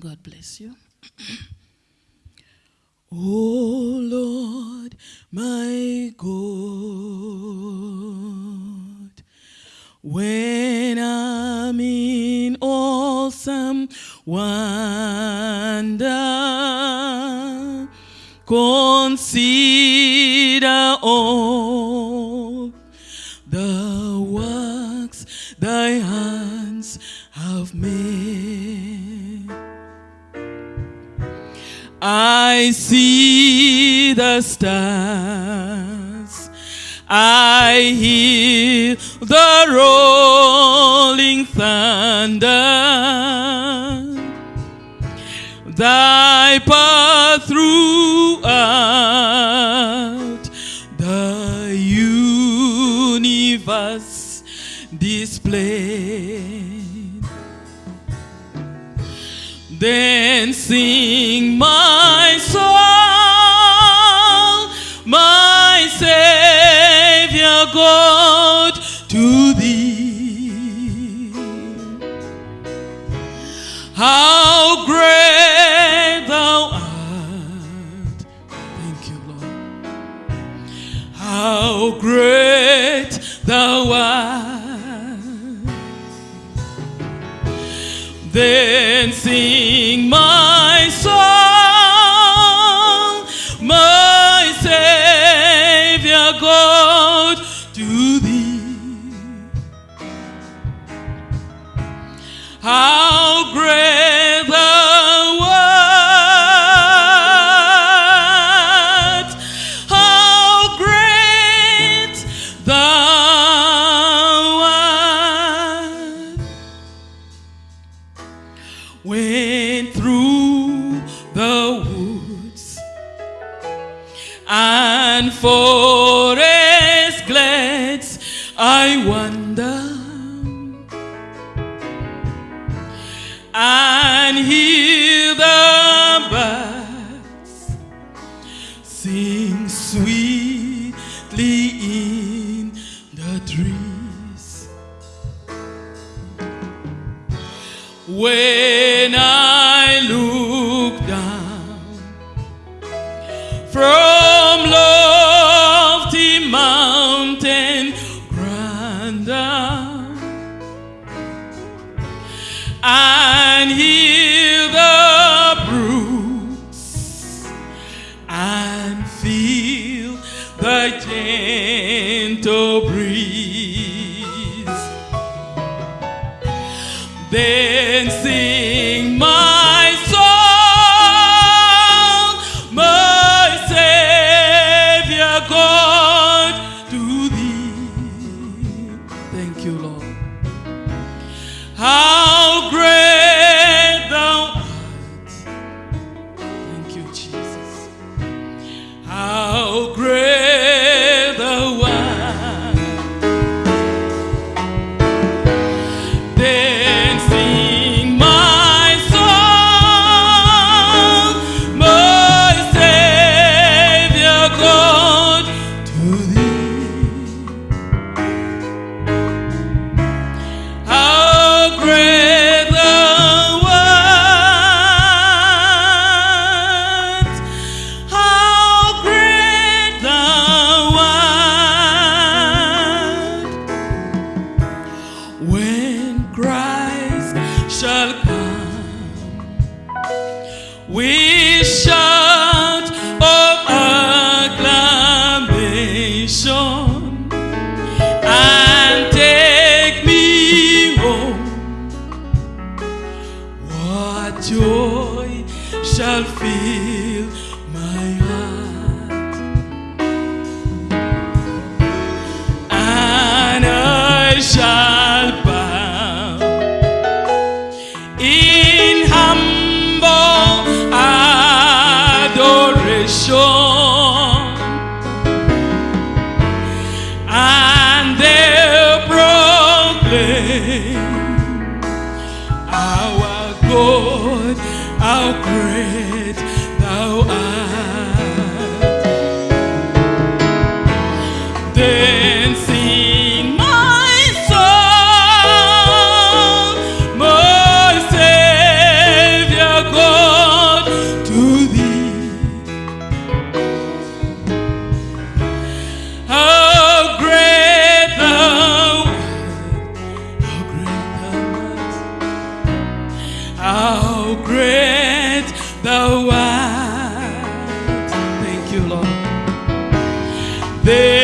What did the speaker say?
God bless you. oh Lord, my God, when I'm in awesome wonder, consider all I see the stars. I hear the rolling thunder. Thy path throughout the universe displayed. Then sing my soul, my Savior God, Then sing my song, my Savior God, to thee. How great and forest glades, I wander and hear the birds sing sweetly in the trees. When I and feel the gentle breeze. We shout of acclamation and take me home. What joy shall fill my heart, and I shall how great thou art. de